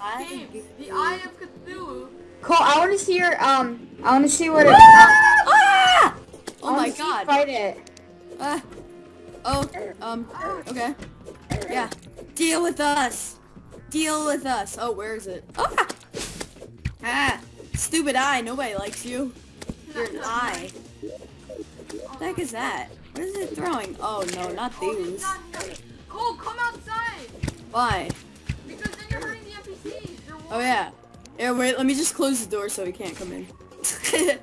The Eye of Cthulhu. Cole, I want to see your um. I want to see what it. Ah! Oh I wanna my see god. Fight it. Uh, oh, um, okay. Yeah. Deal with us. Deal with us. Oh, where is it? Ah! Ah! Stupid eye. Nobody likes you. You're an eye. What the heck is that? What is it throwing? Oh, no, not Oh, he's these. Cole, come outside. Why? Because then you're hurting the NPCs. You're Oh, yeah. Yeah, wait, let me just close the door so he can't come in.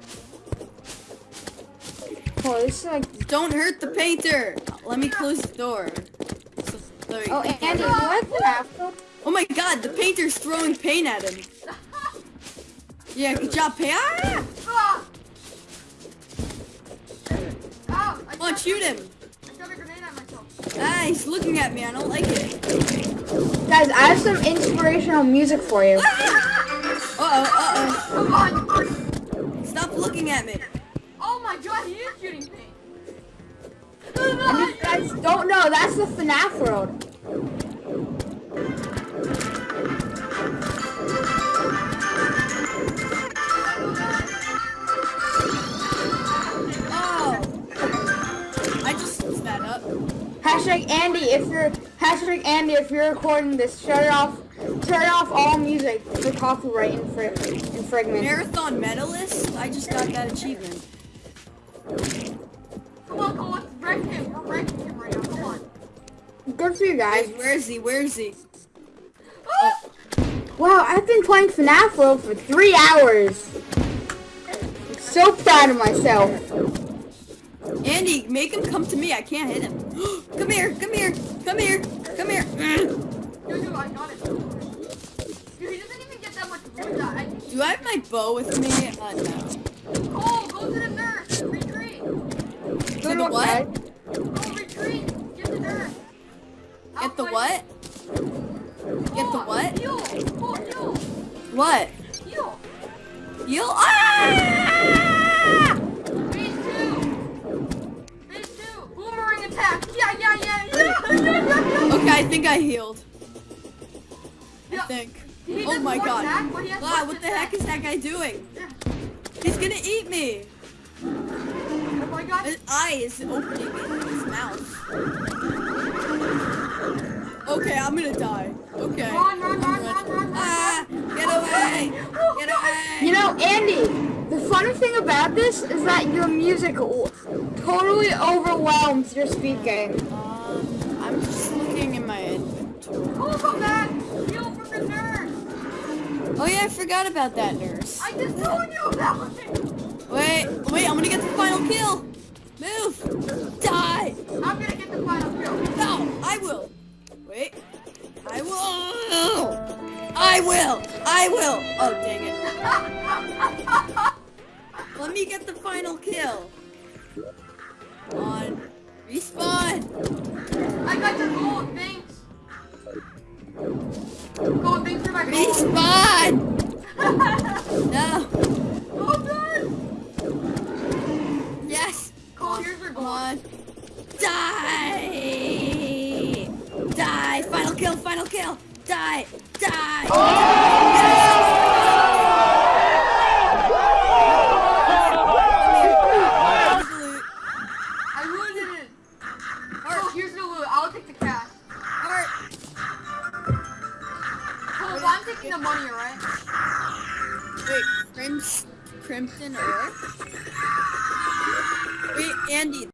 oh, this is like. Don't hurt the painter! Let me close the door. So, so Oh, can't- Andy, you like the afro? Oh my god, the painter's throwing paint at him. Yeah, good job, paint. Ah! Ow, I Come on, shoot him. I shoved a grenade at myself. Ah, he's looking at me. I don't like it. Guys, I have some inspirational music for you. Uh-oh, uh-oh. Come on. Stop looking at me. Oh my god, he is shooting paint. And if you guys don't know, that's the FNAF world. Hashtag Andy, if you're hashtag Andy, if you're recording this, shut it off. Turn off all music for copyright infra- infringement. Marathon medalist? I just got that achievement. Come on, Cole, let's wreck him. We're wrecking him right now. Come on. Good for you guys. Where is he? Where is he? Wow, I've been playing FNAF World for three hours. I'm so proud of myself. Andy, make him come to me. I can't hit him. come here, come here, come here, come here. Dude, dude, I got it. Dude, he doesn't even get that much wood. I, Do I have my bow with me? Uh, no. Cole, go to the nurse. Retreat. To the luck, what? Cole, retreat. Get the nurse. Get the what? Get the what? Heal. Heal. What? Heal. You? Ah! I think I healed. I think. He Oh my god. attack, but he has Wow, what the heck is that guy doing? He's gonna eat me. Oh my god. His eye is opening in his mouth. Okay, I'm gonna die. Okay. Run, run, I'm run, run, run, run. Ah! Get away! Get away! You know, Andy, the funny thing about this is that your music totally overwhelms your speaking. Um, I'm just in my inventory. Cole, come back. Heal from the nurse. Oh yeah, I forgot about that nurse. I just told you about it. Wait, wait, I'm gonna get the final kill. Move! Die! I'm gonna get the final kill. No, I will. Wait. I will. I will. I will. Oh, dang it. Let me get the final kill. Gold, thanks for my. Respawn. No. Oh, Gold done. Yes. Cole, here's your. Die. Die. Final kill. Final kill. Die. Die. Yes. Cole, the money, alright? Wait, Crims, Crimson Earth? Wait, Andy,